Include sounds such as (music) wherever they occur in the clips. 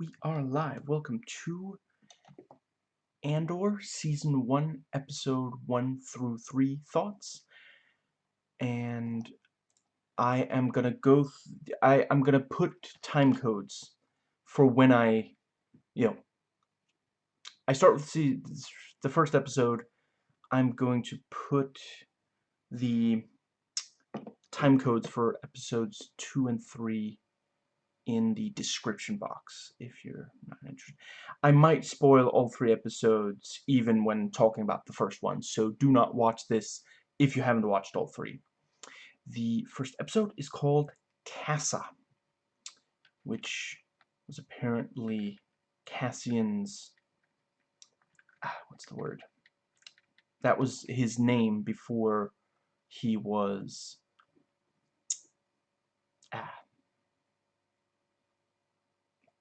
we are live. Welcome to Andor Season 1, Episode 1 through 3 Thoughts. And I am gonna go, I, I'm gonna put time codes for when I, you know, I start with the, the first episode. I'm going to put the time codes for episodes 2 and 3 in the description box if you're not interested. I might spoil all three episodes even when talking about the first one, so do not watch this if you haven't watched all three. The first episode is called Kassa, which was apparently Cassian's... Ah, what's the word? That was his name before he was... Ah,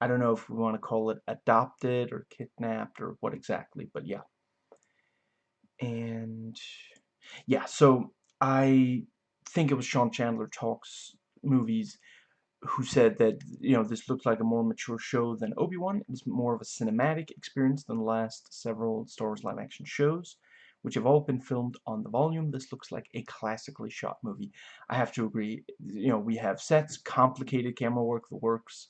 I don't know if we want to call it adopted or kidnapped or what exactly, but yeah. And yeah, so I think it was Sean Chandler Talks Movies who said that, you know, this looked like a more mature show than Obi-Wan. It's more of a cinematic experience than the last several Star Wars live-action shows, which have all been filmed on the volume. This looks like a classically shot movie. I have to agree. You know, we have sets, complicated camera work, the works,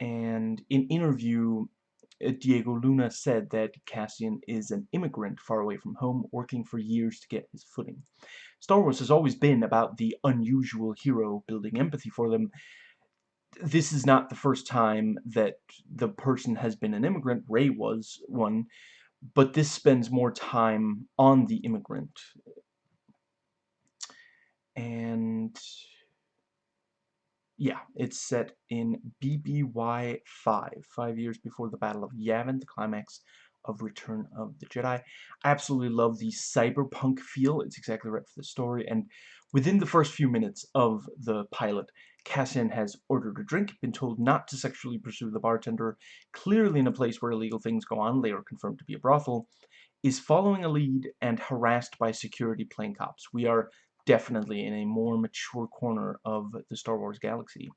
and in interview uh, Diego Luna said that Cassian is an immigrant far away from home, working for years to get his footing. Star Wars has always been about the unusual hero building empathy for them. This is not the first time that the person has been an immigrant. Rey was one, but this spends more time on the immigrant. And yeah, it's set in BBY 5, five years before the Battle of Yavin, the climax of Return of the Jedi. I absolutely love the cyberpunk feel. It's exactly right for the story. And within the first few minutes of the pilot, Cassian has ordered a drink, been told not to sexually pursue the bartender, clearly in a place where illegal things go on, later confirmed to be a brothel, is following a lead and harassed by security plane cops. We are definitely in a more mature corner of the Star Wars galaxy.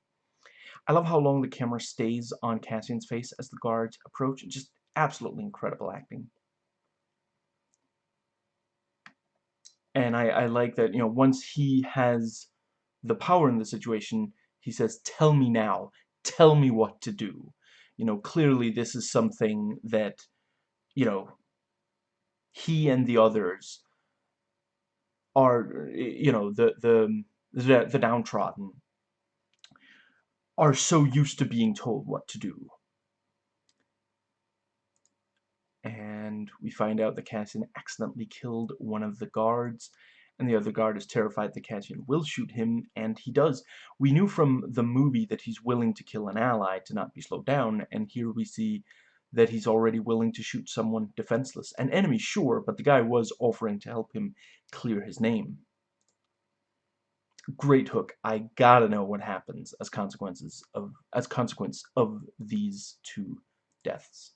I love how long the camera stays on Cassian's face as the guards approach. Just absolutely incredible acting. And I, I like that, you know, once he has the power in the situation, he says, tell me now. Tell me what to do. You know, clearly this is something that, you know, he and the others are, you know, the, the, the, the downtrodden are so used to being told what to do. And we find out that Cassian accidentally killed one of the guards, and the other guard is terrified that Cassian will shoot him, and he does. We knew from the movie that he's willing to kill an ally to not be slowed down, and here we see that he's already willing to shoot someone defenseless. An enemy, sure, but the guy was offering to help him clear his name. Great hook. I gotta know what happens as consequences of as consequence of these two deaths.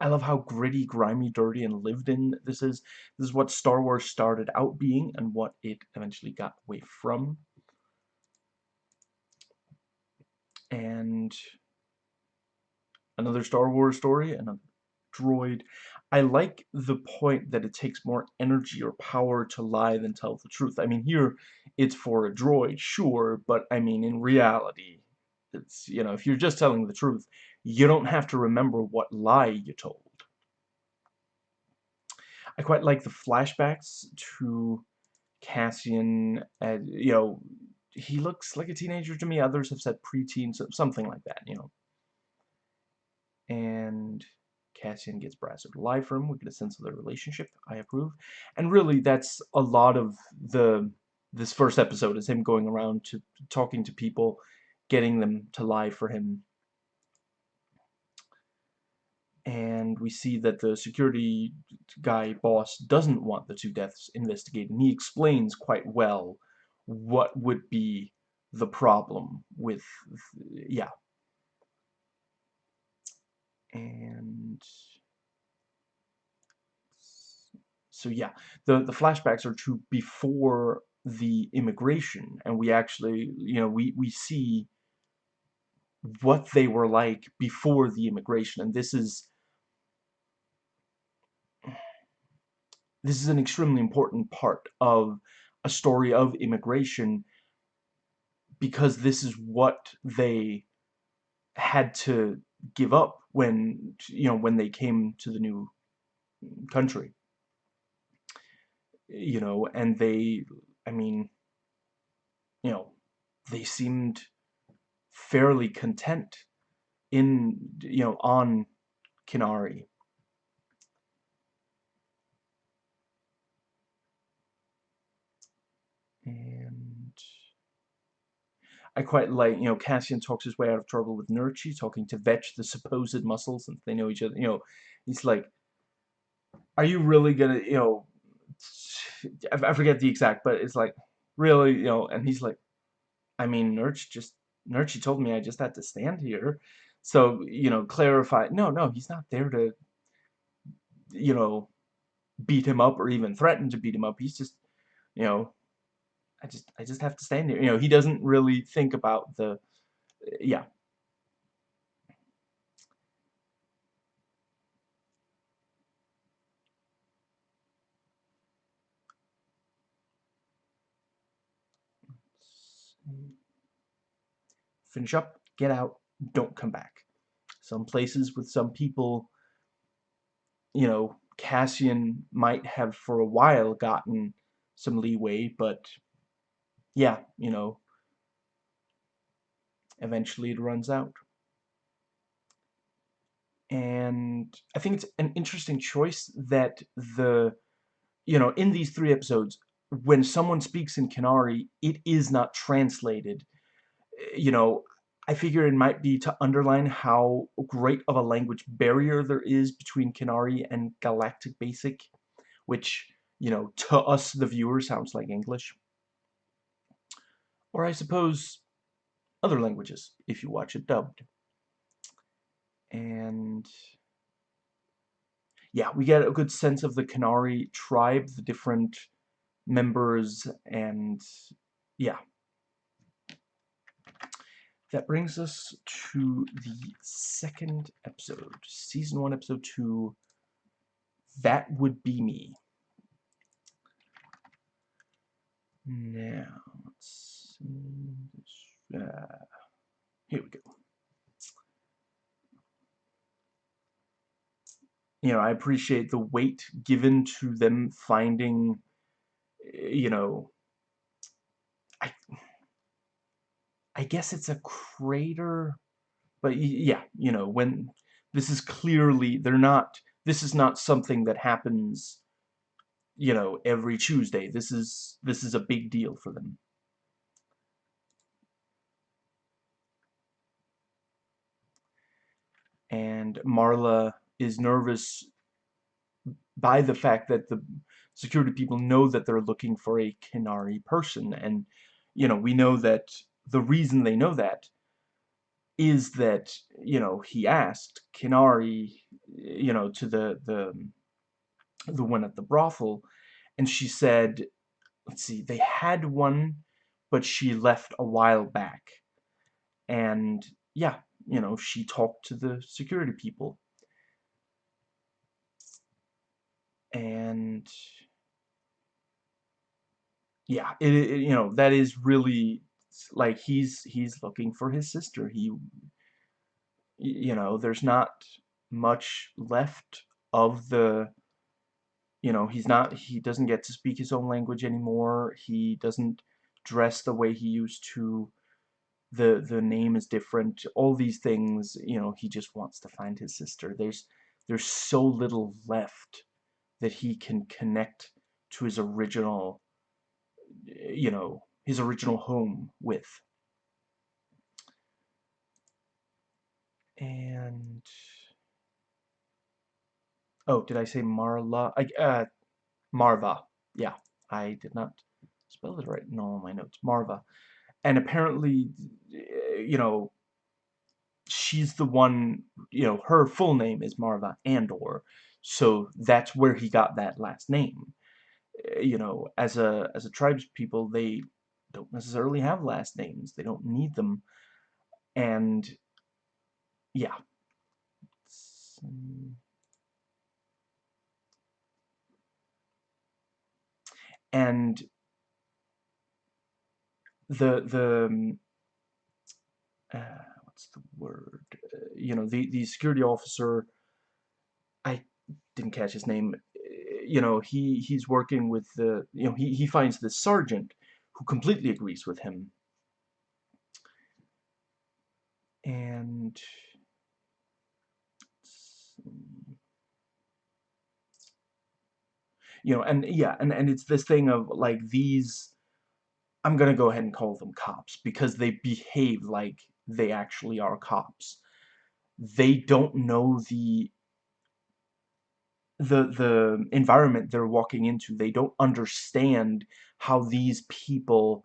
I love how gritty, grimy, dirty, and lived in this is. This is what Star Wars started out being and what it eventually got away from. And another Star Wars story, another droid. I like the point that it takes more energy or power to lie than tell the truth. I mean, here, it's for a droid, sure, but I mean, in reality, it's, you know, if you're just telling the truth, you don't have to remember what lie you told. I quite like the flashbacks to Cassian, uh, you know, he looks like a teenager to me. Others have said preteen, so something like that, you know and Cassian gets lie for him. We get a sense of their relationship. I approve. And really, that's a lot of the this first episode is him going around to talking to people, getting them to lie for him. And we see that the security guy boss doesn't want the two deaths investigated. And he explains quite well what would be the problem with, yeah, and so yeah the the flashbacks are to before the immigration and we actually you know we we see what they were like before the immigration. And this is this is an extremely important part of a story of immigration because this is what they had to give up when you know when they came to the new country. You know and they i mean you know they seemed fairly content in you know on Kenari and I quite like, you know, Cassian talks his way out of trouble with Nurchi, talking to Vetch, the supposed muscles, and they know each other, you know, he's like, are you really gonna, you know, I forget the exact, but it's like, really, you know, and he's like, I mean, Nurch just, Nurchi told me I just had to stand here, so, you know, clarify, no, no, he's not there to, you know, beat him up or even threaten to beat him up, he's just, you know, I just I just have to stand here. You know, he doesn't really think about the yeah. Finish up, get out, don't come back. Some places with some people, you know, Cassian might have for a while gotten some leeway, but yeah, you know, eventually it runs out. And I think it's an interesting choice that the, you know, in these three episodes, when someone speaks in Kenari, it is not translated. You know, I figure it might be to underline how great of a language barrier there is between Kenari and Galactic Basic, which, you know, to us, the viewer, sounds like English or I suppose other languages if you watch it dubbed. And yeah, we get a good sense of the Kenari tribe, the different members, and yeah. That brings us to the second episode, Season 1, Episode 2, That Would Be Me. Now, let's uh, here we go. You know, I appreciate the weight given to them finding, you know, I, I guess it's a crater, but yeah, you know, when this is clearly, they're not, this is not something that happens, you know, every Tuesday. This is, this is a big deal for them. And Marla is nervous by the fact that the security people know that they're looking for a Kenari person. And you know we know that the reason they know that is that you know he asked Kenari you know to the the the one at the brothel. And she said let's see they had one but she left a while back. And yeah you know, she talked to the security people. And yeah, it, it, you know, that is really like he's he's looking for his sister. He you know, there's not much left of the you know, he's not he doesn't get to speak his own language anymore. He doesn't dress the way he used to the the name is different all these things you know he just wants to find his sister. There's there's so little left that he can connect to his original you know his original home with. And oh did I say Marla? I uh Marva. Yeah I did not spell it right in all my notes. Marva and apparently, you know, she's the one, you know, her full name is Marva Andor, so that's where he got that last name. Eh, you know, as a as a tribes people, they don't necessarily have last names. They don't need them. And yeah. And the the um, uh, what's the word? Uh, you know, the the security officer. I didn't catch his name. You know, he he's working with the. You know, he he finds the sergeant who completely agrees with him. And you know, and yeah, and and it's this thing of like these I'm gonna go ahead and call them cops because they behave like they actually are cops. They don't know the the the environment they're walking into. They don't understand how these people,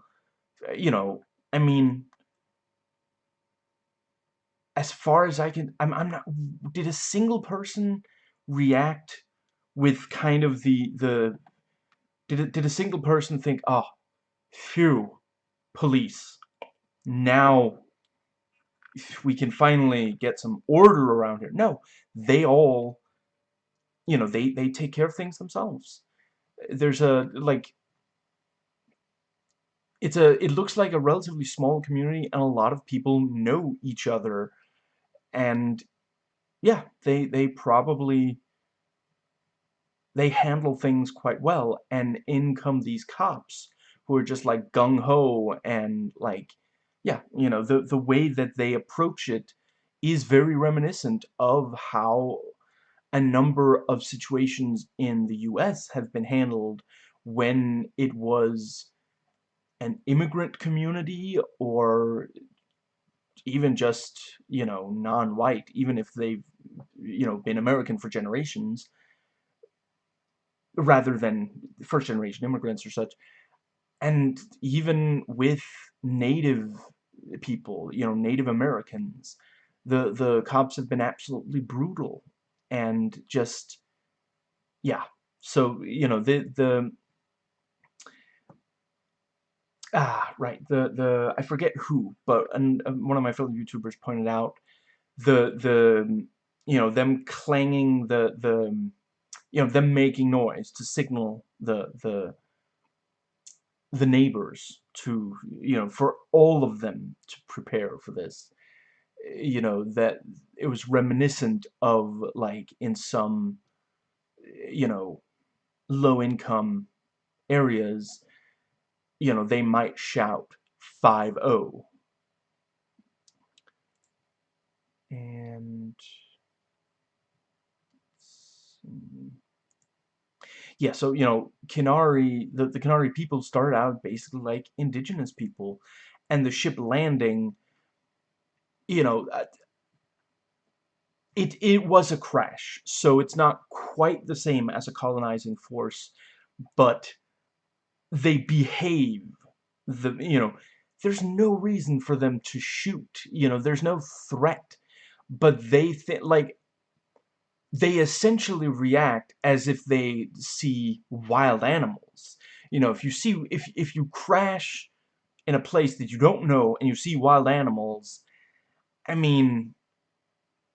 you know, I mean, as far as I can, I'm I'm not. Did a single person react with kind of the the? Did did a single person think, oh, Phew. Police. Now we can finally get some order around here. No, they all, you know, they, they take care of things themselves. There's a, like, it's a, it looks like a relatively small community and a lot of people know each other. And, yeah, they, they probably, they handle things quite well. And in come these cops who are just like gung-ho and like yeah you know the the way that they approach it is very reminiscent of how a number of situations in the US have been handled when it was an immigrant community or even just you know non-white even if they've you know been American for generations rather than first generation immigrants or such and even with native people, you know, Native Americans, the the cops have been absolutely brutal and just yeah. So, you know, the the ah, right, the the I forget who, but and one of my fellow YouTubers pointed out the the you know, them clanging the the you know, them making noise to signal the the the neighbors to, you know, for all of them to prepare for this. You know, that it was reminiscent of, like, in some, you know, low-income areas, you know, they might shout 5-0. And yeah, so, you know, Kenari, the, the Kenari people started out basically like indigenous people. And the ship landing, you know, uh, it, it was a crash. So it's not quite the same as a colonizing force, but they behave, the you know, there's no reason for them to shoot. You know, there's no threat. But they think, like, they essentially react as if they see wild animals. You know, if you see, if, if you crash in a place that you don't know and you see wild animals, I mean,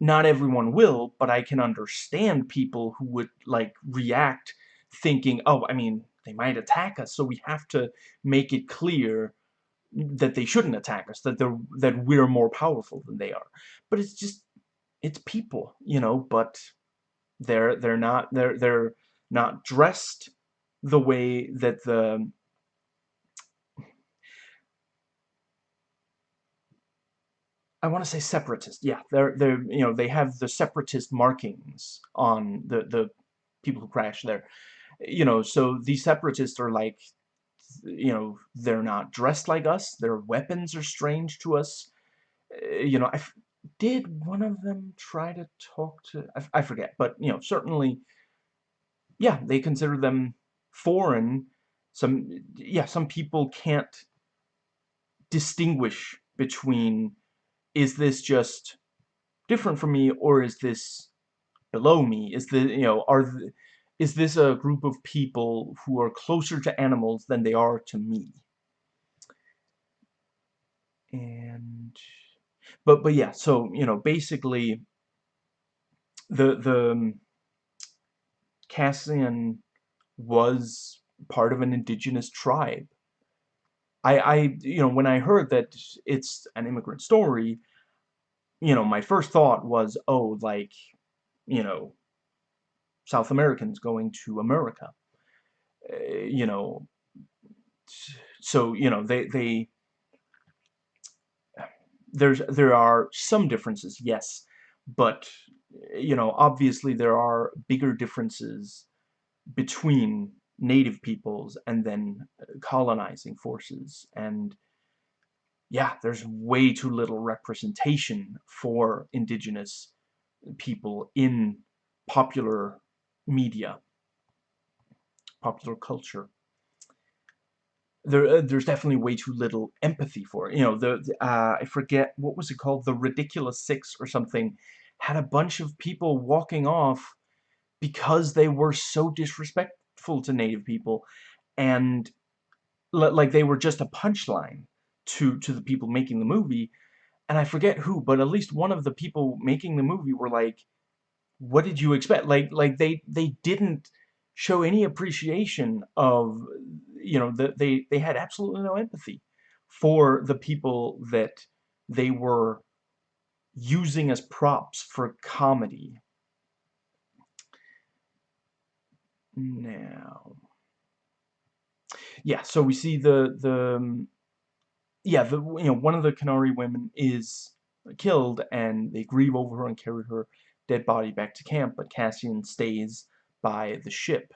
not everyone will, but I can understand people who would, like, react thinking, oh, I mean, they might attack us, so we have to make it clear that they shouldn't attack us, that they're that we're more powerful than they are. But it's just, it's people, you know, but they're they're not they're they're not dressed the way that the I want to say separatist. Yeah, they're they're you know they have the separatist markings on the the people who crash there. You know, so these separatists are like you know they're not dressed like us. Their weapons are strange to us. Eh, you know, I did one of them try to talk to... I, I forget, but, you know, certainly, yeah, they consider them foreign. Some, yeah, some people can't distinguish between, is this just different from me, or is this below me? Is the, you know, are... The, is this a group of people who are closer to animals than they are to me? And but but yeah so you know basically the the um, Cassian was part of an indigenous tribe. I I you know when I heard that it's an immigrant story you know my first thought was oh like you know South Americans going to America. Uh, you know so you know they they there's there are some differences yes but you know obviously there are bigger differences between native peoples and then uh, colonizing forces. And yeah there's way too little representation for indigenous people in popular media popular culture there, uh, there's definitely way too little empathy for it. You know, the, uh, I forget, what was it called? The Ridiculous Six or something had a bunch of people walking off because they were so disrespectful to native people and like they were just a punchline to to the people making the movie and I forget who but at least one of the people making the movie were like what did you expect like like they they didn't show any appreciation of you know, the, they, they had absolutely no empathy for the people that they were using as props for comedy. Now, yeah, so we see the, the, um, yeah, the, you know, one of the Kenari women is killed, and they grieve over her and carry her dead body back to camp, but Cassian stays by the ship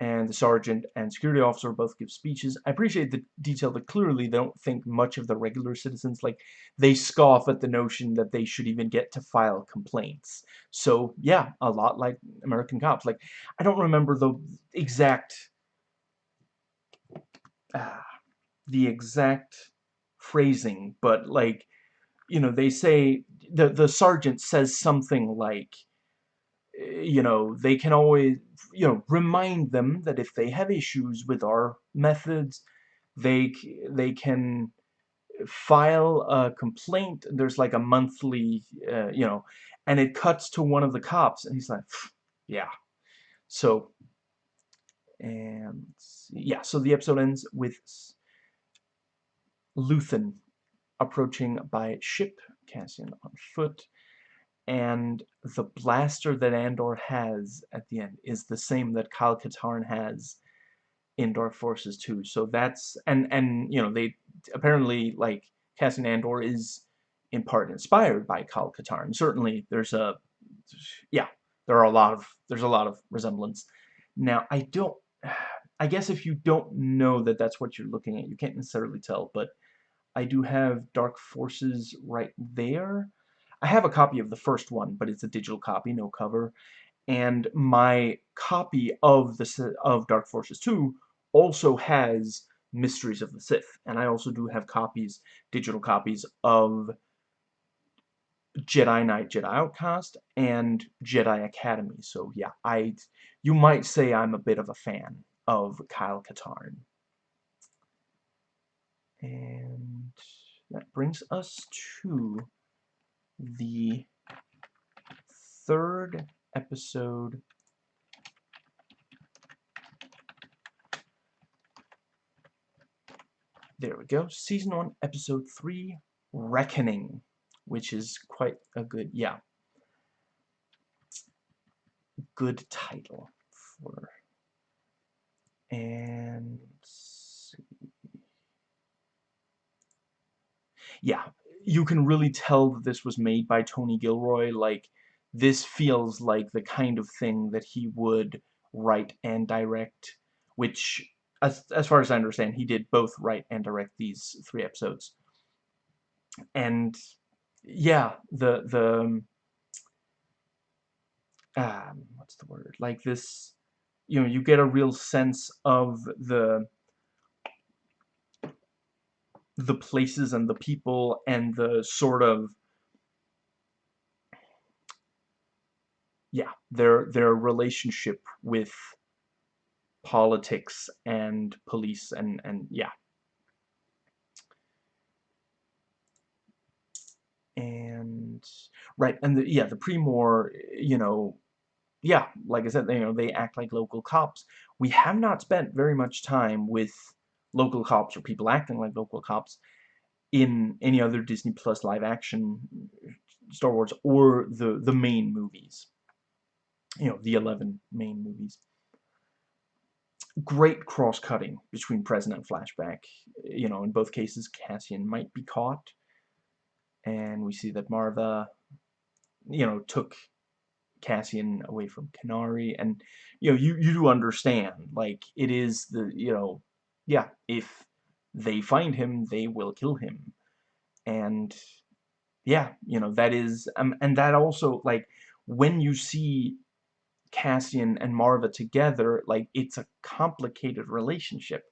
and the sergeant and security officer both give speeches. I appreciate the detail that clearly they don't think much of the regular citizens. Like, they scoff at the notion that they should even get to file complaints. So, yeah, a lot like American cops. Like, I don't remember the exact... Uh, the exact phrasing, but, like, you know, they say... The, the sergeant says something like you know, they can always, you know, remind them that if they have issues with our methods, they, they can file a complaint. There's like a monthly, uh, you know, and it cuts to one of the cops, and he's like, yeah. So, and yeah, so the episode ends with Luthen approaching by ship, Cassian on foot, and the blaster that Andor has at the end is the same that Kyle Katarn has in Dark Forces 2. So that's and and you know they apparently like Cassian Andor is in part inspired by Kyle Katarn. Certainly there's a yeah, there are a lot of there's a lot of resemblance. Now, I don't I guess if you don't know that that's what you're looking at, you can't necessarily tell, but I do have Dark Forces right there. I have a copy of the first one, but it's a digital copy, no cover. And my copy of the of Dark Forces 2 also has Mysteries of the Sith, and I also do have copies, digital copies of Jedi Knight, Jedi Outcast, and Jedi Academy. So yeah, I you might say I'm a bit of a fan of Kyle Katarn. And that brings us to the third episode there we go. Season 1 episode 3 reckoning which is quite a good yeah. Good title for and yeah you can really tell that this was made by Tony Gilroy. Like, this feels like the kind of thing that he would write and direct, which, as, as far as I understand, he did both write and direct these three episodes. And, yeah, the, the, um, um what's the word? Like this, you know, you get a real sense of the the places and the people and the sort of yeah their their relationship with politics and police and and yeah and right, and the, yeah, the Pre-Mor, you know, yeah, like I said, you know, they act like local cops. We have not spent very much time with local cops or people acting like local cops in any other Disney Plus live action Star Wars or the the main movies. You know, the 11 main movies. Great cross-cutting between present and flashback. You know, in both cases, Cassian might be caught. And we see that Marva, you know, took Cassian away from Kenari. And, you know, you, you do understand, like, it is the, you know, yeah, if they find him, they will kill him. And yeah, you know, that is, um, and that also, like, when you see Cassian and Marva together, like, it's a complicated relationship.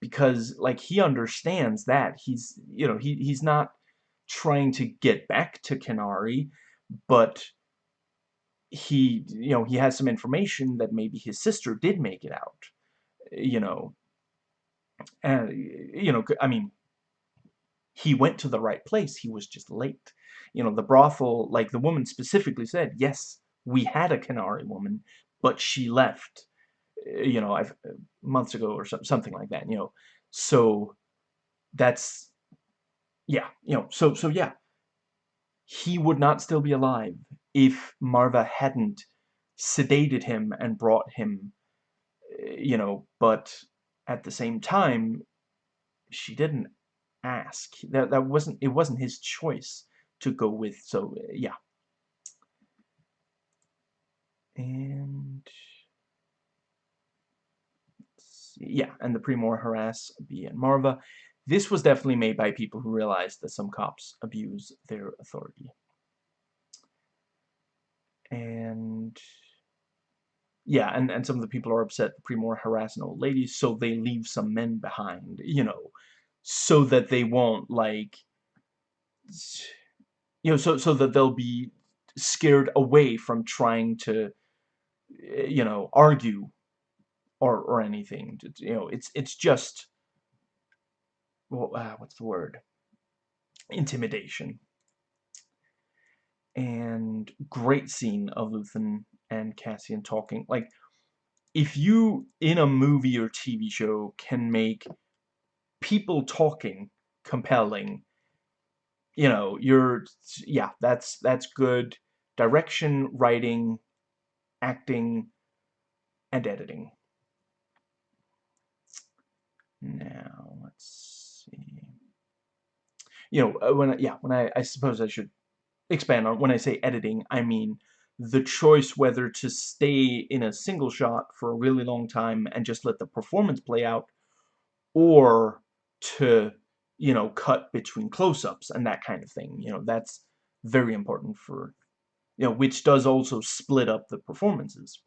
Because, like, he understands that. He's, you know, he, he's not trying to get back to Kenari, but he, you know, he has some information that maybe his sister did make it out, you know, and, you know, I mean, he went to the right place. He was just late. You know, the brothel, like the woman specifically said, yes, we had a Kenari woman, but she left, eh, you know, I've, uh, months ago or something like that, you know. So that's, yeah, you know, so, so yeah, he would not still be alive if Marva hadn't sedated him and brought him, eh, you know, but at the same time, she didn't ask. That that wasn't it wasn't his choice to go with. So yeah. And yeah, and the Pre-Mor harass B and Marva. This was definitely made by people who realized that some cops abuse their authority. And yeah, and, and some of the people are upset the Pre-Mor harassing old ladies, so they leave some men behind, you know, so that they won't, like, you know, so, so that they'll be scared away from trying to, eh, you know, argue or, or anything. You know, it's, it's just, well, uh, what's the word? Intimidation. And great scene of Luthen and Cassian talking. Like, if you, in a movie or TV show, can make people talking compelling, you know, you're, yeah, that's, that's good direction, writing, acting, and editing. Now, let's see. You know, uh, when, yeah, when I, I suppose I should expand on, when I say editing, I mean the choice whether to stay in a single shot for a really long time and just let the performance play out or to you know cut between close-ups and that kind of thing you know that's very important for you know which does also split up the performances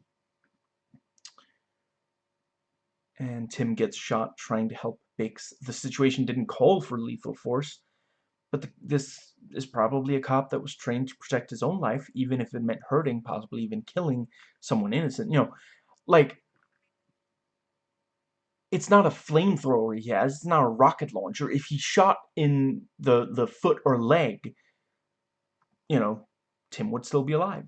and Tim gets shot trying to help Bix. The situation didn't call for lethal force, but the, this is probably a cop that was trained to protect his own life, even if it meant hurting, possibly even killing someone innocent. You know, like, it's not a flamethrower he has, it's not a rocket launcher. If he shot in the, the foot or leg, you know, Tim would still be alive.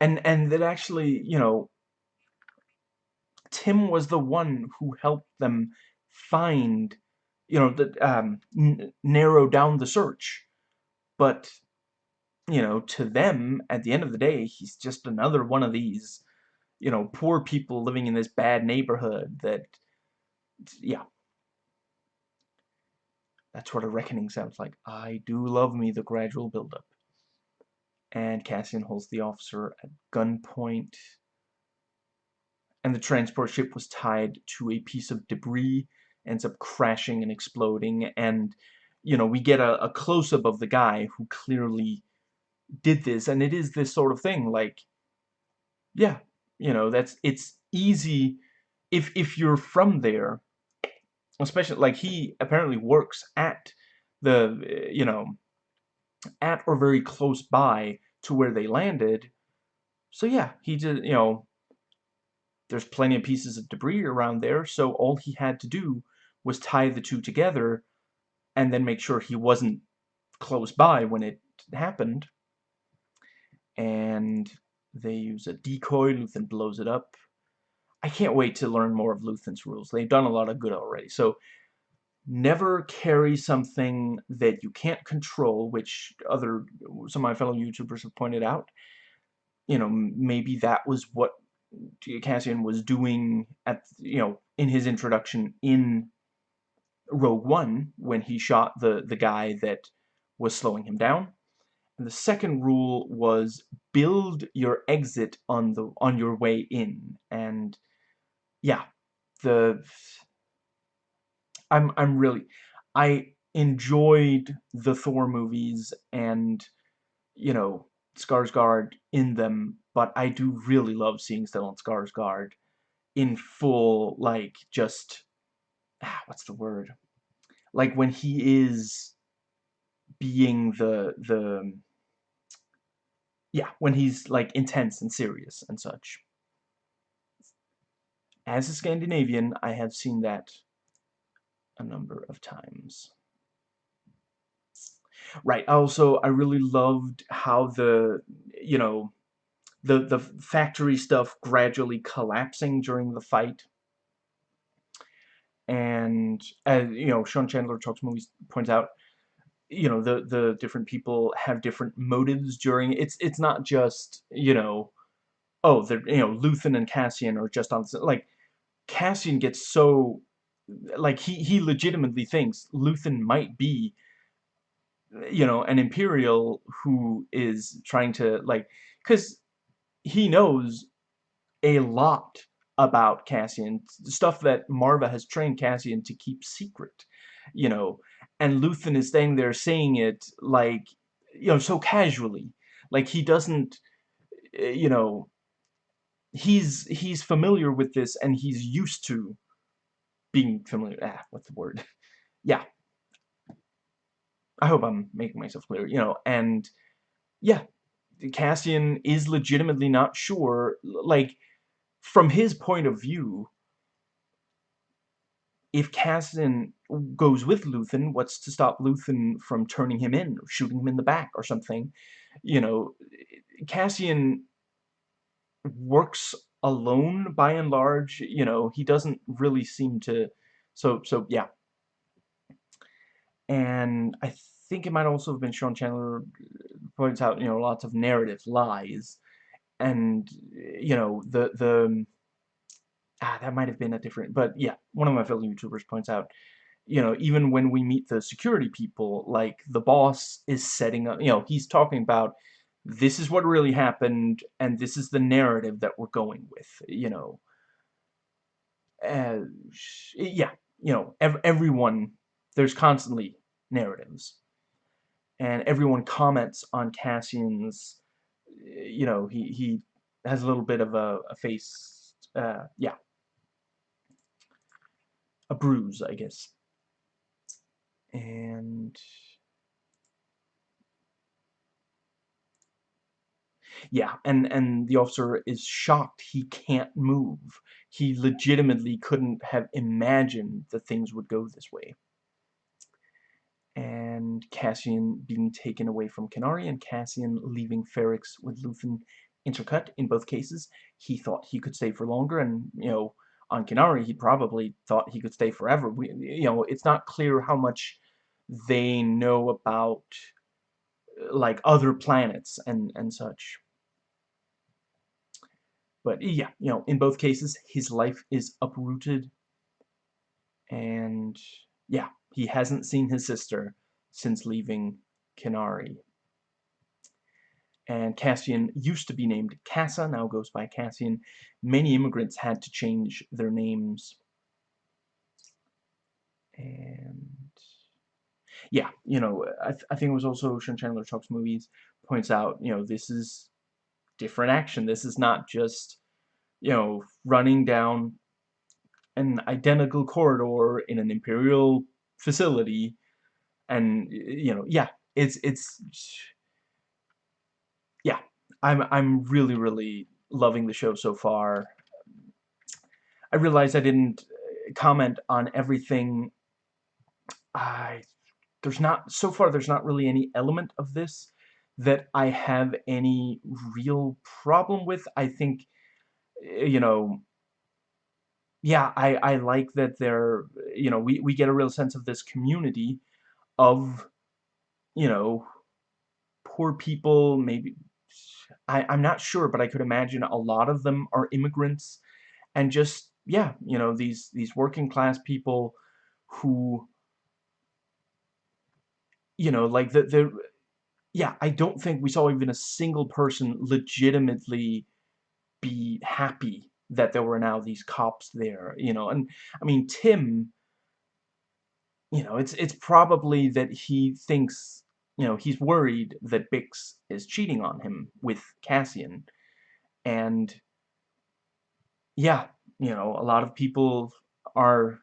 And, and that actually, you know, Tim was the one who helped them find you know, that um, narrow down the search. But, you know, to them, at the end of the day, he's just another one of these, you know, poor people living in this bad neighborhood that, yeah. That's what a reckoning sounds like. I do love me the gradual buildup. And Cassian holds the officer at gunpoint. And the transport ship was tied to a piece of debris ends up crashing and exploding and you know we get a, a close-up of the guy who clearly did this and it is this sort of thing like yeah you know that's it's easy if if you're from there especially like he apparently works at the eh, you know at or very close by to where they landed so yeah he did you know there's plenty of pieces of debris around there so all he had to do was tie the two together and then make sure he wasn't close by when it happened. And they use a decoy, Luthen blows it up. I can't wait to learn more of Luthen's rules. They've done a lot of good already. So, never carry something that you can't control, which other, some of my fellow YouTubers have pointed out. You know, maybe that was what Cassian was doing at, you know, in his introduction in Rogue One when he shot the, the guy that was slowing him down. And the second rule was build your exit on the on your way in. And yeah, the I'm I'm really I enjoyed the Thor movies and you know Skarsgård in them, but I do really love seeing Stellan Skarsgård in full like just ah, what's the word? Like when he is being the the yeah, when he's like intense and serious and such. As a Scandinavian, I have seen that a number of times. Right, also, I really loved how the, you know, the, the factory stuff gradually collapsing during the fight. And, as, you know, Sean Chandler Talks Movies points out, you know, the, the different people have different motives during, it's, it's not just, you know, oh, the you know, Luthen and Cassian are just on, like, Cassian gets so like he he legitimately thinks Luthen might be you know an imperial who is trying to like cuz he knows a lot about Cassian stuff that Marva has trained Cassian to keep secret you know and Luthen is staying there saying it like you know so casually. Like he doesn't eh, you know he's he's familiar with this and he's used to being familiar ah what's the word? (laughs) Yeah. I hope I'm making myself clear you know and yeah Cassian is legitimately not sure like from his point of view if Cassian goes with Luthen, what's to stop Luthen from turning him in shooting him in the back or something? You know, Cassian works alone by and large. You know, he doesn't really seem to. So, so yeah. And I think it might also have been Sean Chandler points out, you know, lots of narrative lies. And, you know, the, the, ah, that might have been a different, but yeah, one of my fellow YouTubers points out, you know, even when we meet the security people, like, the boss is setting up, you know, he's talking about, this is what really happened, and this is the narrative that we're going with, you know. Uh, yeah, you know, ev everyone, there's constantly narratives. And everyone comments on Cassian's, you know, he, he has a little bit of a, a face, uh, yeah. A bruise, I guess. And Yeah, and, and the officer is shocked he can't move. He legitimately couldn't have imagined that things would go this way. And Cassian being taken away from Kenari and Cassian leaving Ferrix with Luthen intercut in both cases. He thought he could stay for longer and, you know, on Kenari he probably thought he could stay forever. We, you know, it's not clear how much they know about uh, like other planets and and such but yeah, you know, in both cases, his life is uprooted. And yeah, he hasn't seen his sister since leaving Kenari. And Cassian used to be named Kassa, now goes by Cassian. Many immigrants had to change their names. And yeah, you know, I, th I think it was also Sean Chandler Talks Movies points out, you know, this is different action. This is not just, you know, running down an identical corridor in an Imperial facility and, you know, yeah, it's, it's, yeah, I'm, I'm really, really loving the show so far. I realize I didn't uh, comment on everything I there's not so far there's not really any element of this that I have any real problem with. I think you know yeah, I I like that they're you know, we we get a real sense of this community of you know, poor people, maybe I I'm not sure, but I could imagine a lot of them are immigrants and just yeah, you know, these these working class people who you know, like the the yeah, I don't think we saw even a single person legitimately be happy that there were now these cops there, you know, and I mean Tim, you know, it's it's probably that he thinks, you know, he's worried that Bix is cheating on him with Cassian, and yeah, you know, a lot of people are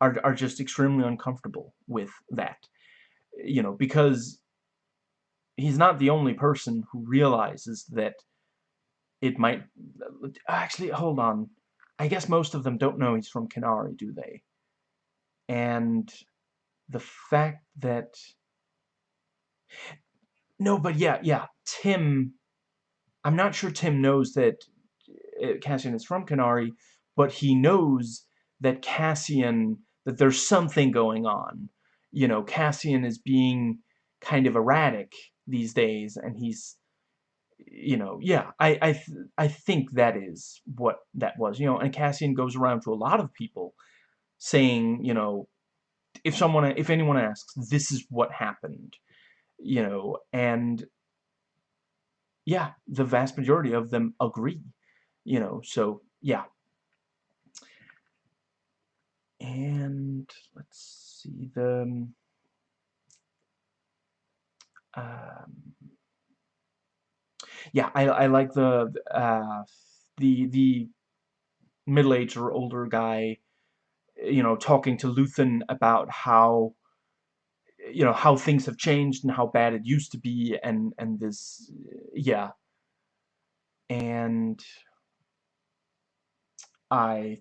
are are just extremely uncomfortable with that, you know, because he's not the only person who realizes that it might actually hold on I guess most of them don't know he's from Kenari, do they? And the fact that no, but yeah, yeah, Tim I'm not sure Tim knows that uh, Cassian is from Kenari, but he knows that Cassian that there's something going on. You know, Cassian is being kind of erratic these days and he's you know, yeah, I I th I think that is what that was, you know, and Cassian goes around to a lot of people saying, you know, if someone if anyone asks, this is what happened, you know, and yeah, the vast majority of them agree, you know, so yeah. And let's see the um yeah, I I like the uh, the the middle-aged or older guy, you know, talking to Luthen about how you know how things have changed and how bad it used to be, and and this yeah, and I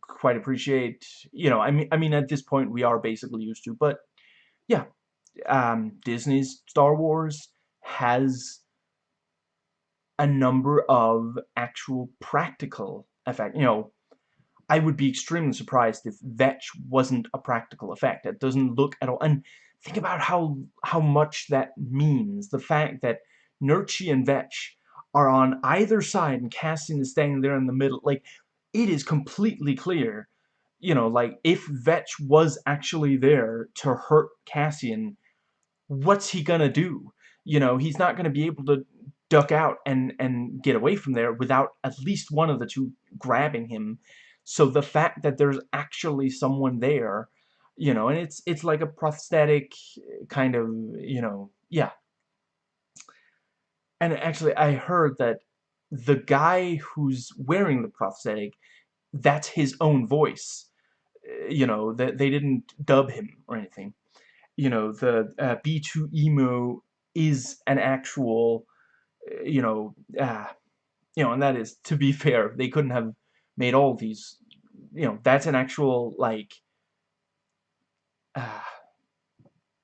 quite appreciate you know I mean I mean at this point we are basically used to, but yeah, um, Disney's Star Wars has a number of actual practical effect. You hmm. know, I would be extremely surprised if Vetch wasn't a practical effect. It doesn't look at all. And think about how how much that means. The fact that Nurchi and Vetch are on either side and Cassian is standing there in the middle. Like, it is completely clear, you know, like, if Vetch was actually there to hurt Cassian, what's he gonna do? You know, he's not gonna be able to duck out and and get away from there without at least one of the two grabbing him. So the fact that there's actually someone there you know and it's it's like a prosthetic kind of you know yeah. And actually I heard that the guy who's wearing the prosthetic that's his own voice. You know that they didn't dub him or anything. You know the uh, B2EMO is an actual you know, uh, you know, and that is, to be fair, they couldn't have made all these, you know, that's an actual, like, uh,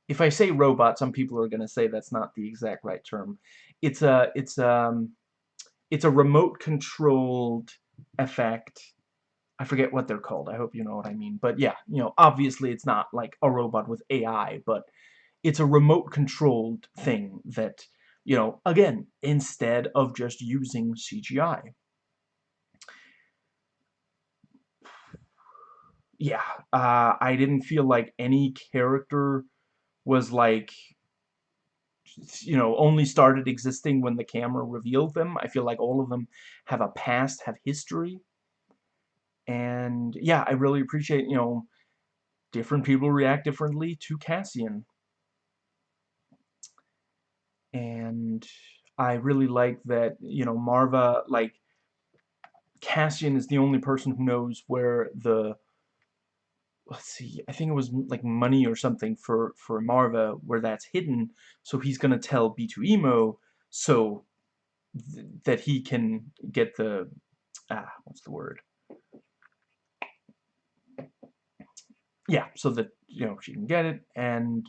if I say robot, some people are going to say that's not the exact right term. It's a, it's, um, it's a remote-controlled effect. I forget what they're called. I hope you know what I mean. But yeah, you know, obviously it's not like a robot with AI, but it's a remote-controlled thing that you know, again, instead of just using CGI. Yeah, uh, I didn't feel like any character was like, you know, only started existing when the camera revealed them. I feel like all of them have a past, have history. And yeah, I really appreciate, you know, different people react differently to Cassian and I really like that, you know, Maarva, like, Cassian is the only person who knows where the, let's see, I think it was, like, money or something for, for Maarva, where that's hidden, so he's gonna tell B2EMO, so th that he can get the, ah, what's the word? yeah, so that, you know, she can get it, and,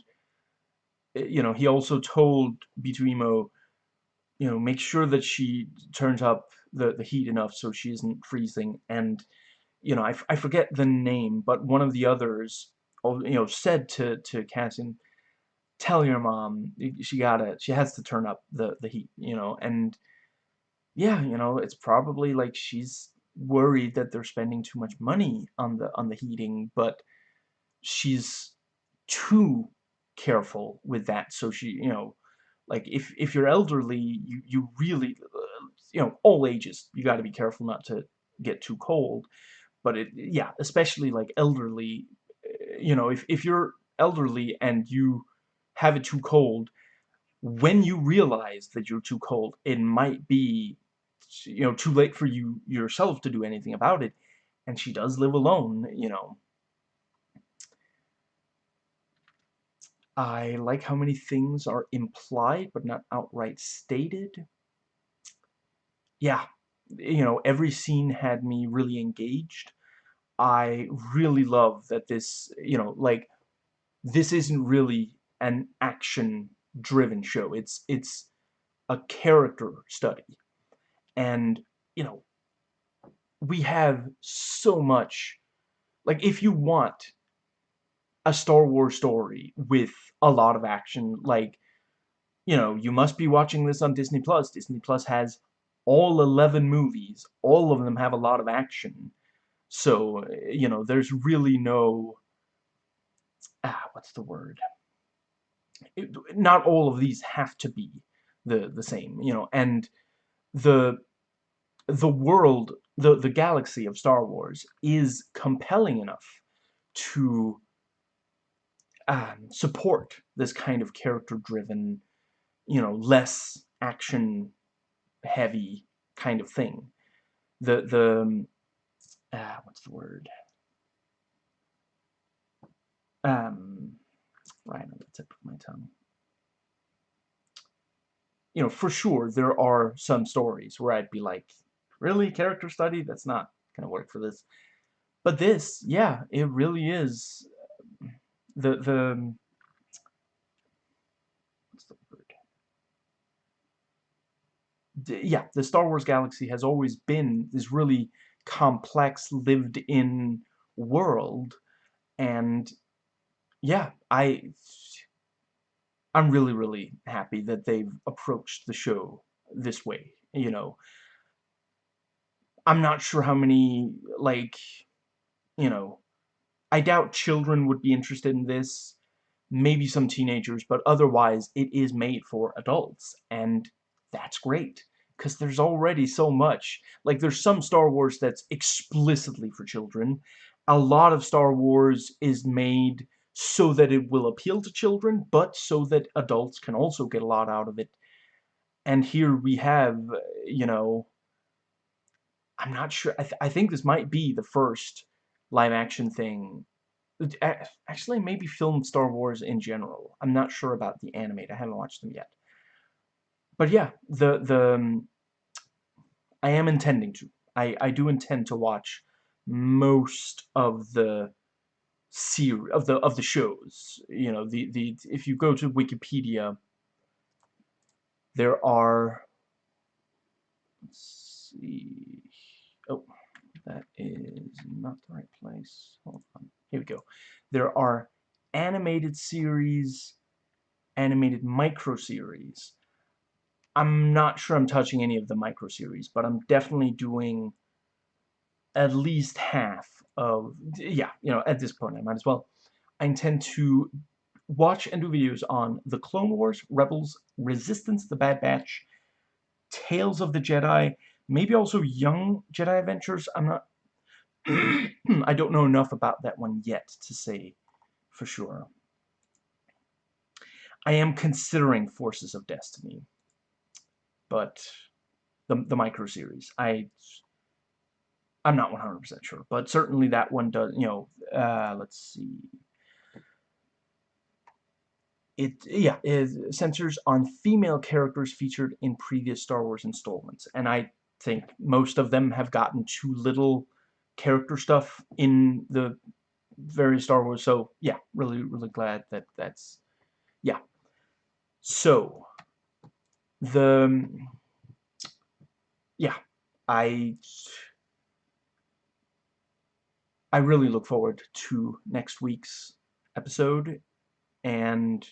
Eh, you know, he also told B2EMO, you know, make sure that she turns up the, the heat enough so she isn't freezing, and, you know, I, I forget the name, but one of the others, you know, said to, to Cassian, tell your mom, she gotta, she has to turn up the, the heat, you know, and, yeah, you know, it's probably like she's worried that they're spending too much money on the on the heating, but she's too careful with that. So she, you know, like if if you're elderly, you you really, uh, you know, all ages, you got to be careful not to get too cold. But it, yeah, especially like elderly, uh, you know, if if you're elderly and you have it too cold, when you realize that you're too cold, it might be, you know, too late for you yourself to do anything about it. And she does live alone, you know. I like how many things are implied but not outright stated. Yeah, you know, every scene had me really engaged. I really love that this, you know, like, this isn't really an action driven show. It's it's a character study. And, you know, we have so much like if you want a Star Wars story with a lot of action like you know, you must be watching this on Disney Plus. Disney Plus has all 11 movies. All of them have a lot of action. So, you know, there's really no ah, what's the word? it, not all of these have to be the the same, you know, and the the world, the the galaxy of Star Wars is compelling enough to um, support this kind of character-driven, you know, less action-heavy kind of thing. The the uh, what's the word? Um, right on the tip of my tongue. You know, for sure, there are some stories where I'd be like, really, character study? That's not going to work for this. But this, yeah, it really is the, the, um, what's the word? yeah, the Star Wars galaxy has always been this really complex, lived-in world, and yeah, I I'm really, really happy that they've approached the show this way, you know. I'm not sure how many, like, you know, I doubt children would be interested in this, maybe some teenagers, but otherwise it is made for adults, and that's great, because there's already so much. Like, there's some Star Wars that's explicitly for children. A lot of Star Wars is made so that it will appeal to children, but so that adults can also get a lot out of it. And here we have, you know, I'm not sure, I, th I think this might be the first live-action thing, actually maybe film Star Wars in general. I'm not sure about the animated, I haven't watched them yet. But yeah, the, the, um, I am intending to. I, I do intend to watch most of the series of the of the shows. You know, the the if you go to Wikipedia, there are. Let's see. That is not the right place. Hold on. Here we go. There are animated series, animated micro series. I'm not sure I'm touching any of the micro series, but I'm definitely doing at least half of, yeah, you know, at this point I might as well. I intend to watch and do videos on The Clone Wars, Rebels, Resistance, The Bad Batch, Tales of the Jedi, maybe also Young Jedi Adventures. I'm not, (clears throat) I don't know enough about that one yet to say for sure. I am considering Forces of Destiny, but the, the micro series. I I'm not 100% sure, but certainly that one does, you know, uh, let's see. It, yeah, it censors on female characters featured in previous Star Wars installments, and I think most of them have gotten too little character stuff in the various Star Wars. So yeah, really, really glad that that's yeah. So the yeah, I I really look forward to next week's episode, and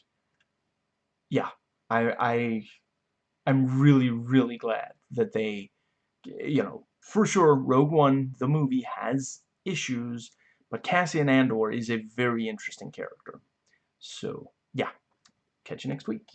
yeah, I I I'm really really glad that they you know for sure Rogue One the movie has issues but Cassian Andor is a very interesting character. So, yeah. Catch you next week.